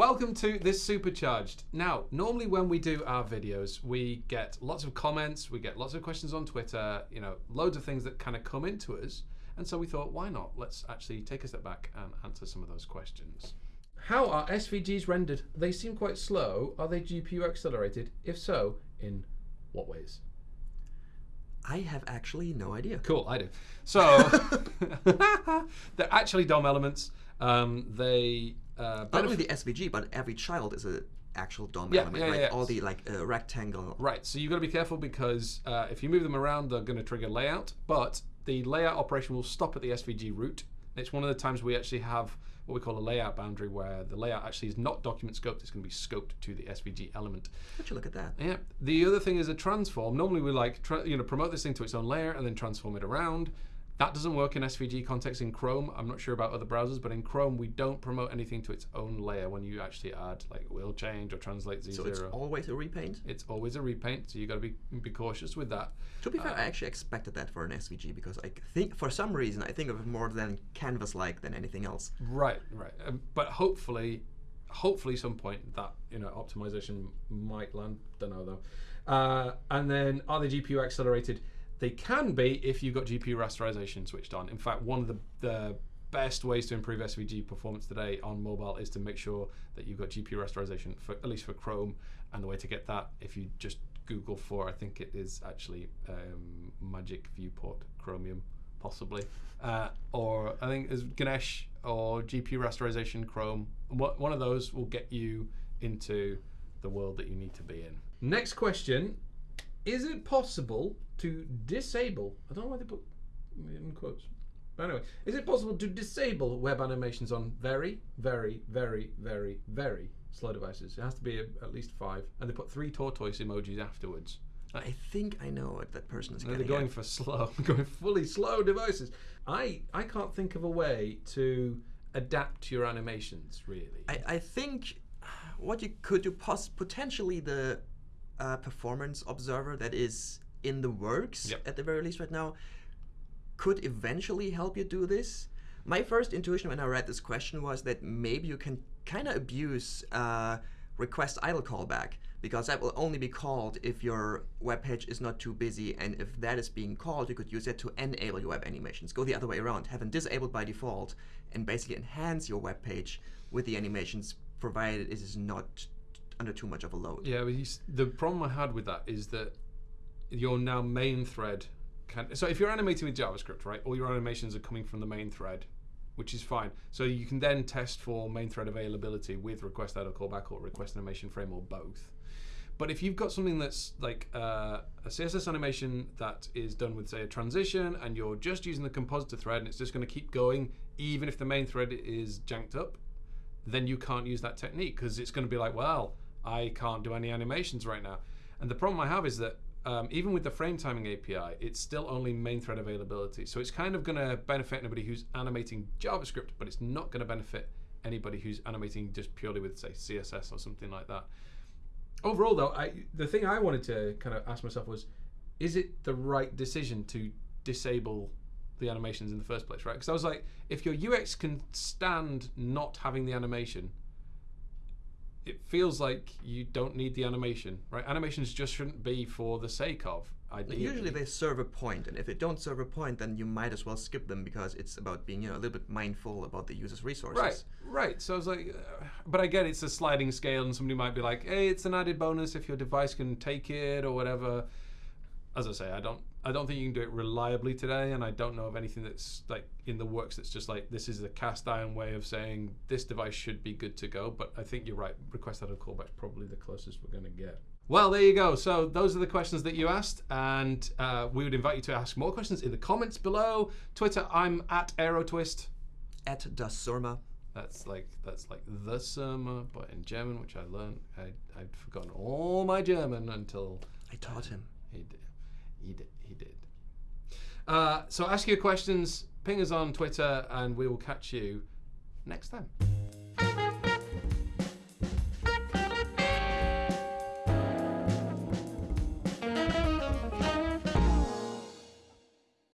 welcome to this Supercharged. Now, normally when we do our videos, we get lots of comments, we get lots of questions on Twitter, you know, loads of things that kind of come into us. And so we thought, why not? Let's actually take a step back and answer some of those questions. How are SVGs rendered? They seem quite slow. Are they GPU accelerated? If so, in what ways? I have actually no idea. Cool, I do. So, they're actually DOM elements. Um, they uh, Not only the SVG, but every child is an actual DOM Yeah, element, yeah, right? yeah. All the like uh, rectangle. Right, so you've got to be careful because uh, if you move them around, they're going to trigger layout, but the layout operation will stop at the SVG root. It's one of the times we actually have what we call a layout boundary where the layout actually is not document scoped, it's going to be scoped to the SVG element. Would you look at that? Yeah. The other thing is a transform. Normally we like you know promote this thing to its own layer and then transform it around. That doesn't work in SVG context in Chrome. I'm not sure about other browsers, but in Chrome we don't promote anything to its own layer when you actually add like will change or translate z0. So it's always a repaint. It's always a repaint, so you got to be be cautious with that. To be fair, Uh, I actually expected that for an SVG because I think, for some reason, I think of it more than canvas-like than anything else. Right, right. Um, but hopefully, hopefully, some point that you know optimization might land. Don't know though. Uh, and then are they GPU accelerated? They can be if you've got GPU rasterization switched on. In fact, one of the, the best ways to improve SVG performance today on mobile is to make sure that you've got GPU rasterization for at least for Chrome. And the way to get that, if you just Google for, I think it is actually um, Magic Viewport Chromium, possibly, uh, or I think it's Ganesh or GPU rasterization Chrome. One of those will get you into the world that you need to be in. Next question: Is it possible to disable? I don't know why they put in quotes. But anyway, is it possible to disable web animations on very, very, very, very, very slow devices? It has to be a, at least five, and they put three tortoise emojis afterwards. I think I know what that person is No, they're going at. for slow, going fully slow devices. I I can't think of a way to adapt your animations really. I, I think what you could do pos- potentially the uh, performance observer that is in the works Yep. at the very least right now could eventually help you do this. My first intuition when I read this question was that maybe you can kind of abuse uh, request idle callback because that will only be called if your web page is not too busy and if that is being called you could use it to enable your web animations go the other way around have them disabled by default and basically enhance your web page with the animations provided it is not under too much of a load yeah, the problem I had with that is that your now main thread can. So if you're animating with JavaScript, right, all your animations are coming from the main thread, which is fine. So you can then test for main thread availability with request idle callback or request animation frame or both. But if you've got something that's like uh, a CSS animation that is done with, say, a transition, and you're just using the compositor thread, and it's just going to keep going, even if the main thread is janked up, then you can't use that technique because it's going to be like, well, I can't do any animations right now. And the problem I have is that um, even with the frame timing API, it's still only main thread availability. So it's kind of going to benefit anybody who's animating JavaScript, but it's not going to benefit anybody who's animating just purely with, say, CSS or something like that. Overall, though, I, the thing I wanted to kind of ask myself was, is it the right decision to disable the animations in the first place, right? Because I was like, if your UX can stand not having the animation, it feels like you don't need the animation, right? Animations just shouldn't be for the sake of. Ideally. usually they serve a point and if they don't serve a point then you might as well skip them because it's about being you know a little bit mindful about the user's resources Right, right. So I was like, uh, but I get it's a sliding scale, and somebody might be like, "Hey, it's an added bonus if your device can take it or whatever." As I say, I don't, I don't think you can do it reliably today, and I don't know of anything that's like in the works that's just like this is a cast iron way of saying this device should be good to go. But I think you're right. Request idle callback's probably the closest we're going to get. Well, there you go. So those are the questions that you asked, and uh, we would invite you to ask more questions in the comments below. Twitter, I'm at AeroTwist. at das surma That's like that's like the summer, but in German, which I learned. I, I'd forgotten all my German until i taught him he did. He did. He did. Uh, so ask your questions, ping us on Twitter, and we will catch you next time.